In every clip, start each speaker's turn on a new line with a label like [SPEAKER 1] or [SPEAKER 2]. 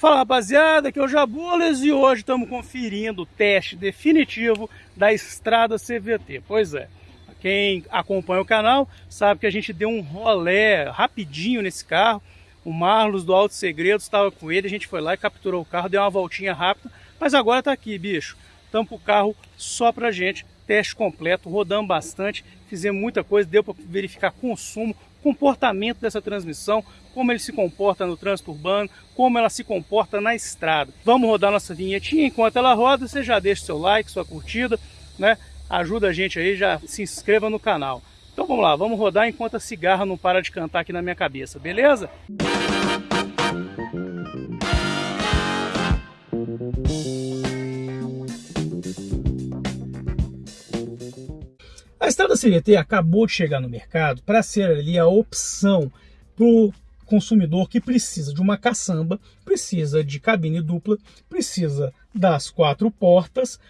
[SPEAKER 1] Fala rapaziada, aqui é o Jabulas e hoje estamos conferindo o teste definitivo da Estrada CVT. Pois é, quem acompanha o canal sabe que a gente deu um rolé rapidinho nesse carro. O Marlos do Alto Segredo estava com ele, a gente foi lá e capturou o carro, deu uma voltinha rápida, mas agora está aqui, bicho. Com o carro só pra gente, teste completo, rodamos bastante, fizemos muita coisa, deu para verificar consumo, comportamento dessa transmissão, como ele se comporta no trânsito urbano, como ela se comporta na estrada. Vamos rodar nossa vinhetinha, enquanto ela roda, você já deixa seu like, sua curtida, né? Ajuda a gente aí, já se inscreva no canal. Então vamos lá, vamos rodar enquanto a cigarra não para de cantar aqui na minha cabeça, beleza? A estrada CVT acabou de chegar no mercado para ser ali a opção para o consumidor que precisa de uma caçamba, precisa de cabine dupla, precisa das quatro portas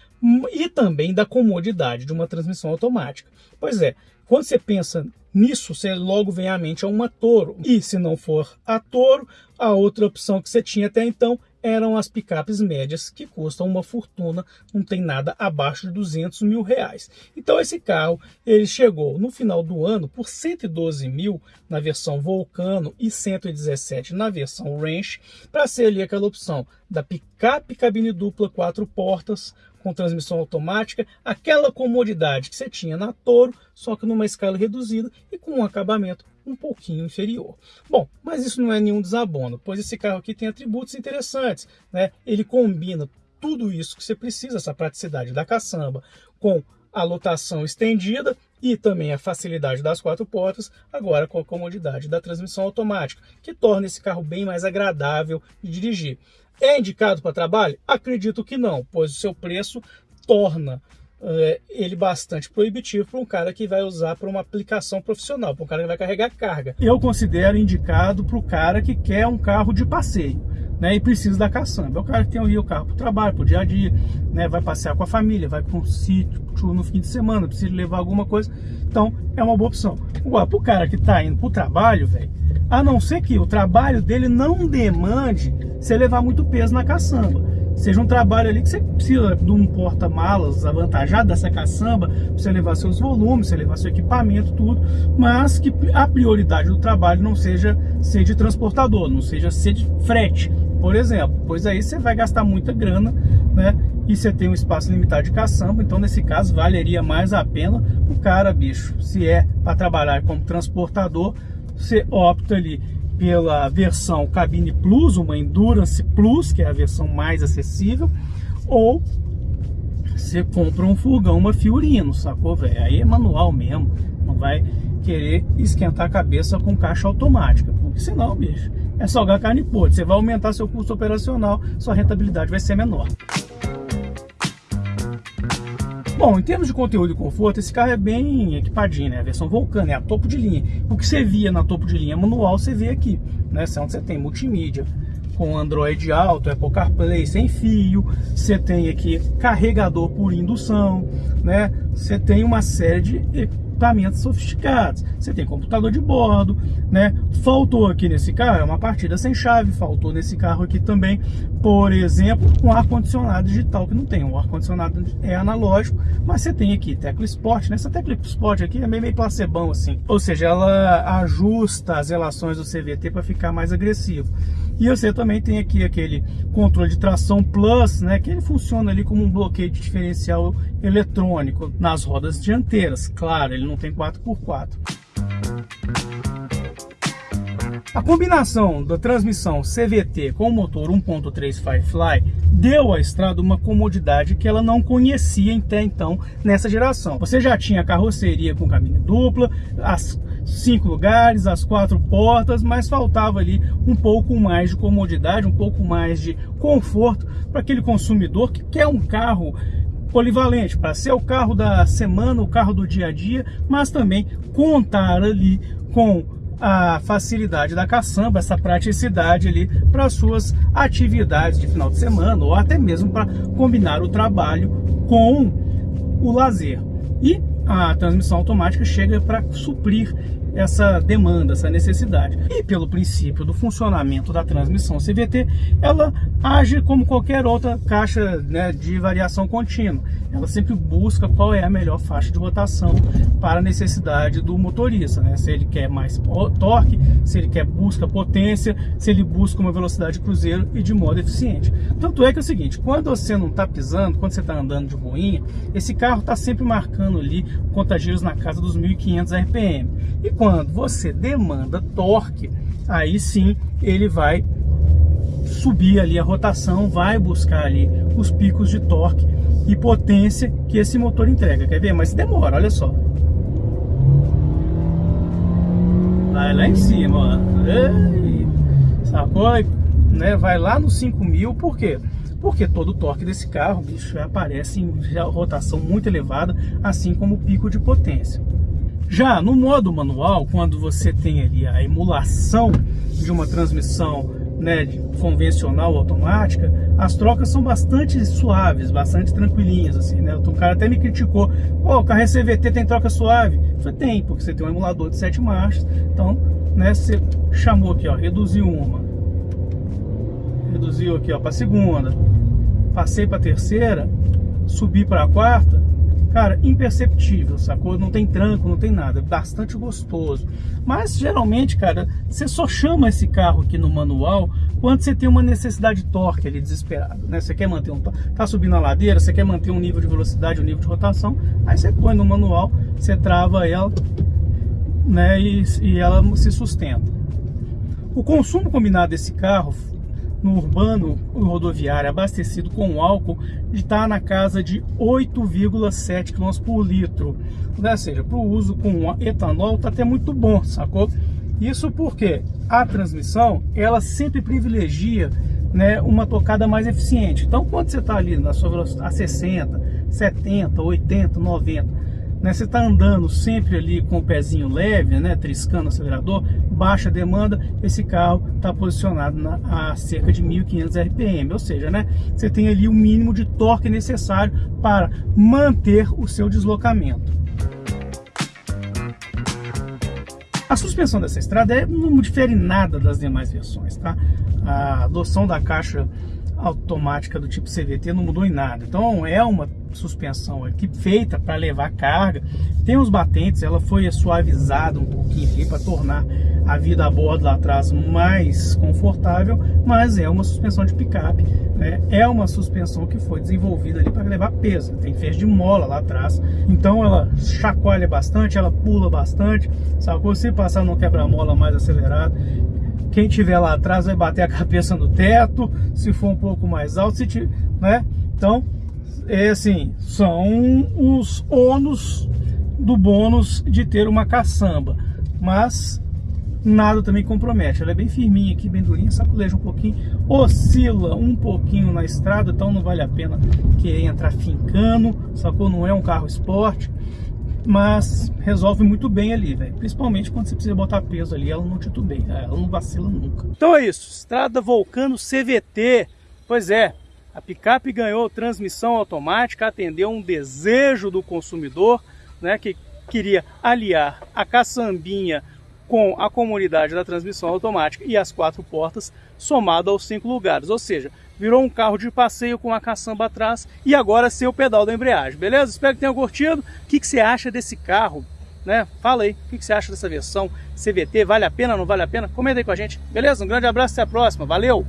[SPEAKER 1] e também da comodidade de uma transmissão automática. Pois é, quando você pensa nisso, você logo vem à mente a uma Toro. E se não for a Toro, a outra opção que você tinha até então eram as picapes médias que custam uma fortuna, não tem nada abaixo de 200 mil reais. Então esse carro ele chegou no final do ano por 112 mil na versão Volcano e 117 na versão Range para ser ali aquela opção da picape cabine dupla quatro portas com transmissão automática, aquela comodidade que você tinha na Toro, só que numa escala reduzida e com um acabamento um pouquinho inferior. Bom, mas isso não é nenhum desabono, pois esse carro aqui tem atributos interessantes, né? Ele combina tudo isso que você precisa, essa praticidade da caçamba, com a lotação estendida e também a facilidade das quatro portas, agora com a comodidade da transmissão automática, que torna esse carro bem mais agradável de dirigir. É indicado para trabalho? Acredito que não, pois o seu preço torna é, ele bastante proibitivo para um cara que vai usar para uma aplicação profissional, para um cara que vai carregar carga. Eu considero indicado para o cara que quer um carro de passeio. Né, e precisa da caçamba. É o cara que tem o carro para o trabalho, para o dia a dia, né, vai passear com a família, vai para um sítio no fim de semana, precisa levar alguma coisa. Então, é uma boa opção. Agora, para o cara que está indo para o trabalho, velho, a não ser que o trabalho dele não demande você levar muito peso na caçamba. Seja um trabalho ali que você precisa de um porta-malas avantajado dessa caçamba, para você levar seus volumes, você levar seu equipamento, tudo, mas que a prioridade do trabalho não seja ser de transportador, não seja ser de frete, por exemplo, pois aí você vai gastar muita grana, né? E você tem um espaço limitado de caçamba, então nesse caso valeria mais a pena o cara, bicho, se é para trabalhar como transportador, você opta ali pela versão Cabine Plus, uma Endurance Plus, que é a versão mais acessível, ou você compra um furgão, uma Fiorino, sacou, velho? Aí é manual mesmo, não vai querer esquentar a cabeça com caixa automática, porque senão, bicho, é salgar carne podre. Você vai aumentar seu custo operacional, sua rentabilidade vai ser menor. Bom, em termos de conteúdo e conforto, esse carro é bem equipadinho, né? A versão Vulcan, é a topo de linha. O que você via na topo de linha manual, você vê aqui, né? Onde você tem multimídia, com Android Auto, Apple CarPlay sem fio, você tem aqui carregador por indução, né? Você tem uma série de equipamentos sofisticados. Você tem computador de bordo, né? Faltou aqui nesse carro é uma partida sem chave, faltou nesse carro aqui também, por exemplo, um ar-condicionado digital que não tem. O ar-condicionado é analógico, mas você tem aqui tecla Sport, né? Essa tecla Sport aqui é meio, meio placebão assim. Ou seja, ela ajusta as relações do CVT para ficar mais agressivo. E você também tem aqui aquele controle de tração Plus, né, que ele funciona ali como um bloqueio de diferencial eletrônico nas rodas dianteiras. Claro, ele não tem 4x4. A combinação da transmissão CVT com o motor 1.3 Firefly deu à estrada uma comodidade que ela não conhecia até então nessa geração. Você já tinha carroceria com cabine dupla, as cinco lugares, as quatro portas, mas faltava ali um pouco mais de comodidade, um pouco mais de conforto para aquele consumidor que quer um carro polivalente, para ser o carro da semana, o carro do dia a dia, mas também contar ali com a facilidade da caçamba, essa praticidade ali para suas atividades de final de semana ou até mesmo para combinar o trabalho com o lazer. E a transmissão automática chega para suprir essa demanda, essa necessidade. E pelo princípio do funcionamento da transmissão CVT, ela age como qualquer outra caixa né, de variação contínua. Ela sempre busca qual é a melhor faixa de rotação para a necessidade do motorista. Né? Se ele quer mais torque, se ele quer busca potência, se ele busca uma velocidade cruzeiro e de modo eficiente. Tanto é que é o seguinte, quando você não está pisando, quando você está andando de boinha, esse carro está sempre marcando ali contagiros na casa dos 1.500 RPM. E quando você demanda torque, aí sim ele vai subir ali a rotação, vai buscar ali os picos de torque e potência que esse motor entrega. Quer ver? Mas demora, olha só. Vai lá em cima, ó. Sacou? Né? Vai lá no 5000, por quê? Porque todo o torque desse carro, bicho, aparece em rotação muito elevada, assim como o pico de potência. Já no modo manual, quando você tem ali a emulação de uma transmissão né, convencional automática, as trocas são bastante suaves, bastante tranquilinhas, assim, né? O cara até me criticou, pô, o carro é CVT tem troca suave. Eu falei, tem, porque você tem um emulador de sete marchas, então, né, você chamou aqui, ó, reduziu uma, reduziu aqui, ó, para segunda, passei para terceira, subi para a quarta, Cara, imperceptível, sacou? Não tem tranco, não tem nada, bastante gostoso. Mas geralmente, cara, você só chama esse carro aqui no manual quando você tem uma necessidade de torque ali desesperado, né? Você quer manter um tá subindo a ladeira, você quer manter um nível de velocidade, um nível de rotação, aí você põe no manual, você trava ela, né, e, e ela se sustenta. O consumo combinado desse carro no urbano rodoviário abastecido com álcool está na casa de 8,7 km por litro. Ou seja, para o uso com etanol está até muito bom, sacou? Isso porque a transmissão ela sempre privilegia né, uma tocada mais eficiente. Então, quando você está ali na sua velocidade a 60, 70, 80, 90 né, você está andando sempre ali com o pezinho leve, né, triscando o acelerador, baixa demanda, esse carro está posicionado na, a cerca de 1.500 RPM, ou seja, né, você tem ali o mínimo de torque necessário para manter o seu deslocamento. A suspensão dessa estrada é, não difere nada das demais versões, tá? A adoção da caixa automática do tipo CVT não mudou em nada. Então é uma suspensão aqui feita para levar carga. Tem os batentes, ela foi suavizada um pouquinho aqui para tornar a vida a bordo lá atrás mais confortável, mas é uma suspensão de picape. Né? É uma suspensão que foi desenvolvida ali para levar peso. Tem feixe de mola lá atrás, então ela chacoalha bastante, ela pula bastante. Sabe? Se passar no quebra-mola mais acelerado, quem tiver lá atrás vai bater a cabeça no teto, se for um pouco mais alto, se tiver, né? Então, é assim, são os ônus do bônus de ter uma caçamba, mas nada também compromete. Ela é bem firminha aqui, bem durinha, saculeja um pouquinho, oscila um pouquinho na estrada, então não vale a pena querer entrar fincando, sacou? Não é um carro esporte mas resolve muito bem ali, velho. Principalmente quando você precisa botar peso ali, ela não titubeia, ela não vacila nunca. Então é isso, Estrada Volcano CVT. Pois é, a picape ganhou transmissão automática, atendeu um desejo do consumidor, né, que queria aliar a caçambinha com a comunidade da transmissão automática e as quatro portas somado aos cinco lugares, ou seja, virou um carro de passeio com a caçamba atrás e agora sem o pedal da embreagem, beleza? Espero que tenham curtido. O que, que você acha desse carro? Né? Fala aí, o que, que você acha dessa versão CVT? Vale a pena, não vale a pena? Comenta aí com a gente, beleza? Um grande abraço, até a próxima, valeu!